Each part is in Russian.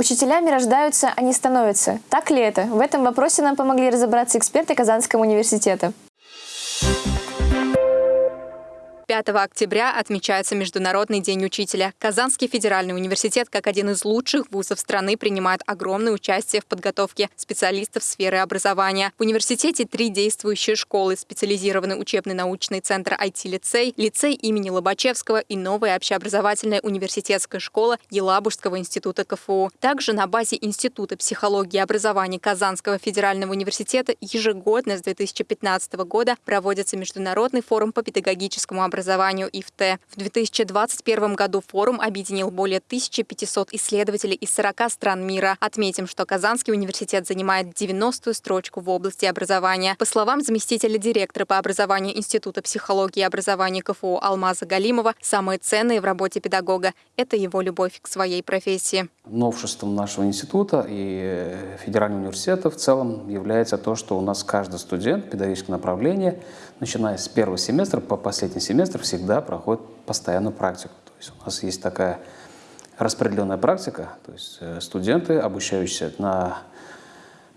Учителями рождаются, а не становятся. Так ли это? В этом вопросе нам помогли разобраться эксперты Казанского университета. 5 октября отмечается Международный день учителя. Казанский федеральный университет, как один из лучших вузов страны, принимает огромное участие в подготовке специалистов сферы образования. В университете три действующие школы, специализированный учебный научный центр IT-лицей, лицей имени Лобачевского и новая общеобразовательная университетская школа Елабужского института КФУ. Также на базе Института психологии и образования Казанского федерального университета ежегодно с 2015 года проводится Международный форум по педагогическому образованию образованию ИФТ. В 2021 году форум объединил более 1500 исследователей из 40 стран мира. Отметим, что Казанский университет занимает 90-ю строчку в области образования. По словам заместителя директора по образованию Института психологии и образования КФУ Алмаза Галимова, самые ценные в работе педагога – это его любовь к своей профессии. Новшеством нашего института и федерального университета в целом является то, что у нас каждый студент педагогического направления, начиная с первого семестра по последний семестр, семестр всегда проходит постоянную практику. То есть у нас есть такая распределенная практика, то есть э, студенты, обучающиеся на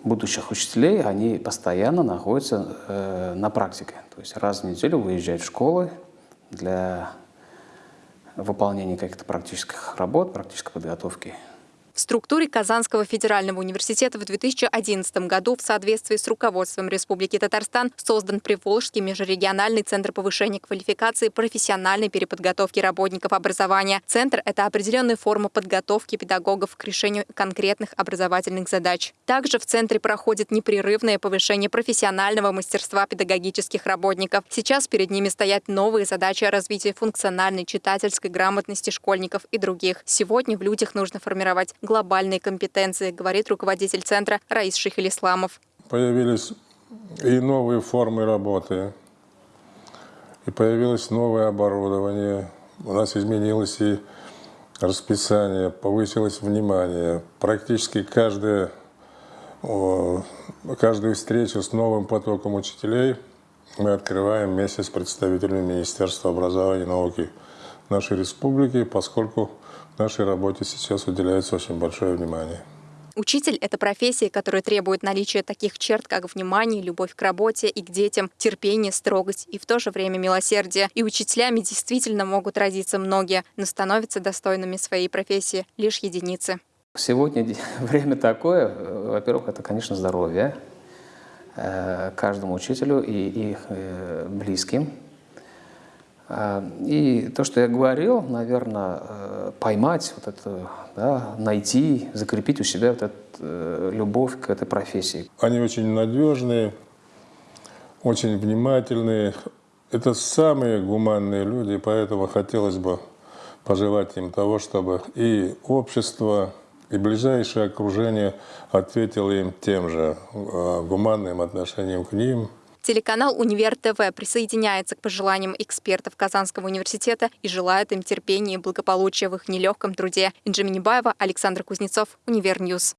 будущих учителей, они постоянно находятся э, на практике. То есть раз в неделю выезжают в школы для выполнения каких-то практических работ, практической подготовки в структуре Казанского федерального университета в 2011 году в соответствии с руководством Республики Татарстан создан Приволжский межрегиональный центр повышения квалификации профессиональной переподготовки работников образования. Центр – это определенная форма подготовки педагогов к решению конкретных образовательных задач. Также в центре проходит непрерывное повышение профессионального мастерства педагогических работников. Сейчас перед ними стоят новые задачи развития функциональной читательской грамотности школьников и других. Сегодня в людях нужно формировать глобальные компетенции, говорит руководитель центра Раис Шихелисламов. Появились и новые формы работы, и появилось новое оборудование. У нас изменилось и расписание, повысилось внимание. Практически каждая, каждую встречу с новым потоком учителей мы открываем вместе с представителями Министерства образования и науки нашей республики, поскольку нашей работе сейчас уделяется очень большое внимание. Учитель – это профессия, которая требует наличия таких черт, как внимание, любовь к работе и к детям, терпение, строгость и в то же время милосердие. И учителями действительно могут родиться многие, но становятся достойными своей профессии лишь единицы. Сегодня время такое, во-первых, это, конечно, здоровье э, каждому учителю и их э, близким. А, и то, что я говорил, наверное, э, поймать вот это, да, найти, закрепить у себя вот эту э, любовь к этой профессии. Они очень надежные, очень внимательные. Это самые гуманные люди, поэтому хотелось бы пожелать им того, чтобы и общество, и ближайшее окружение ответило им тем же э, гуманным отношением к ним – Телеканал «Универ ТВ» присоединяется к пожеланиям экспертов Казанского университета и желает им терпения и благополучия в их нелегком труде. Инджи Минибаева, Александр Кузнецов, Универньюз.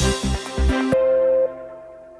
Thank